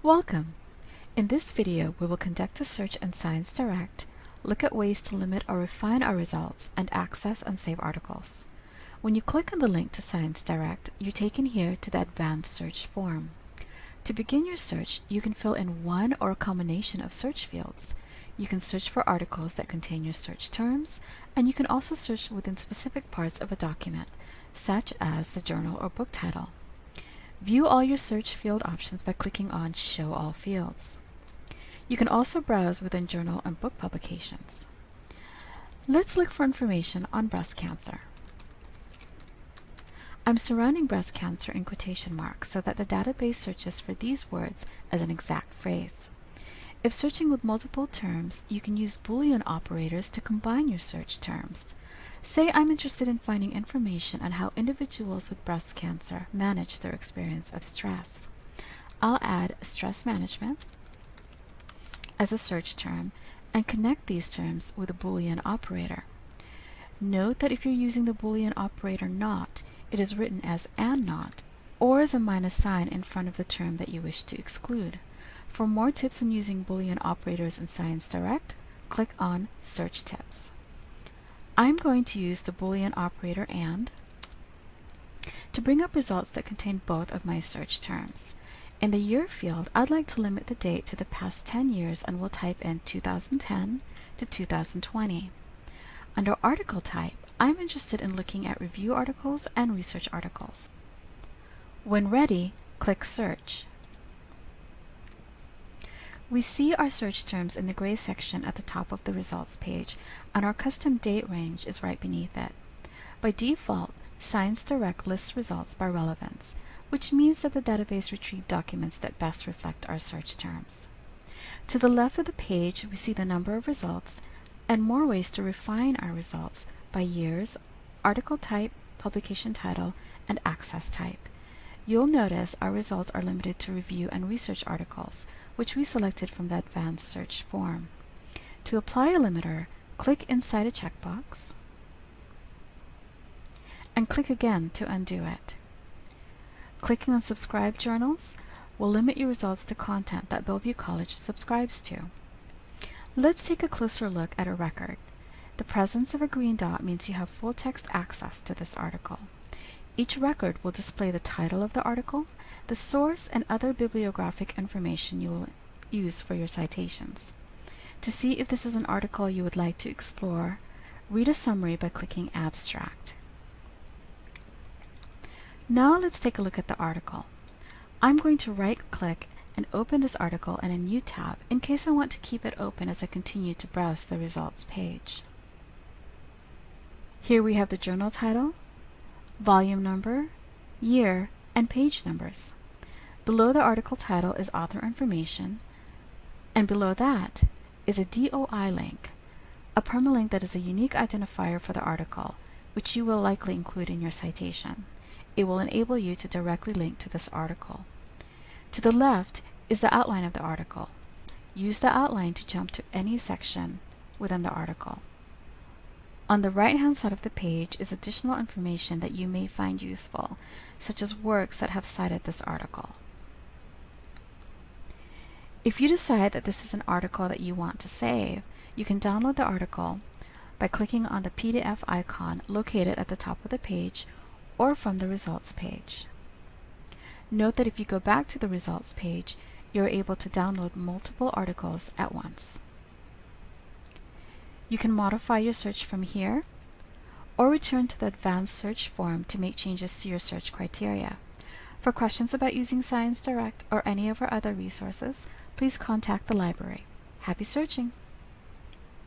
Welcome! In this video, we will conduct a search in ScienceDirect, look at ways to limit or refine our results, and access and save articles. When you click on the link to ScienceDirect, you're taken here to the Advanced Search form. To begin your search, you can fill in one or a combination of search fields. You can search for articles that contain your search terms, and you can also search within specific parts of a document, such as the journal or book title. View all your search field options by clicking on Show All Fields. You can also browse within journal and book publications. Let's look for information on breast cancer. I'm surrounding breast cancer in quotation marks so that the database searches for these words as an exact phrase. If searching with multiple terms, you can use Boolean operators to combine your search terms. Say I'm interested in finding information on how individuals with breast cancer manage their experience of stress. I'll add stress management as a search term and connect these terms with a Boolean operator. Note that if you're using the Boolean operator not, it is written as and not, or as a minus sign in front of the term that you wish to exclude. For more tips on using Boolean operators in ScienceDirect, click on Search Tips. I'm going to use the Boolean operator AND to bring up results that contain both of my search terms. In the year field, I'd like to limit the date to the past 10 years and will type in 2010 to 2020. Under article type, I'm interested in looking at review articles and research articles. When ready, click Search. We see our search terms in the gray section at the top of the results page, and our custom date range is right beneath it. By default, ScienceDirect lists results by relevance, which means that the database retrieved documents that best reflect our search terms. To the left of the page, we see the number of results and more ways to refine our results by years, article type, publication title, and access type. You'll notice our results are limited to review and research articles, which we selected from the Advanced Search form. To apply a limiter, click inside a checkbox and click again to undo it. Clicking on Subscribe Journals will limit your results to content that Bellevue College subscribes to. Let's take a closer look at a record. The presence of a green dot means you have full text access to this article. Each record will display the title of the article, the source, and other bibliographic information you will use for your citations. To see if this is an article you would like to explore, read a summary by clicking Abstract. Now let's take a look at the article. I'm going to right-click and open this article in a new tab in case I want to keep it open as I continue to browse the results page. Here we have the journal title, volume number, year, and page numbers. Below the article title is author information, and below that is a DOI link, a permalink that is a unique identifier for the article, which you will likely include in your citation. It will enable you to directly link to this article. To the left is the outline of the article. Use the outline to jump to any section within the article. On the right-hand side of the page is additional information that you may find useful, such as works that have cited this article. If you decide that this is an article that you want to save, you can download the article by clicking on the PDF icon located at the top of the page or from the results page. Note that if you go back to the results page, you're able to download multiple articles at once. You can modify your search from here or return to the advanced search form to make changes to your search criteria. For questions about using ScienceDirect or any of our other resources, please contact the library. Happy searching!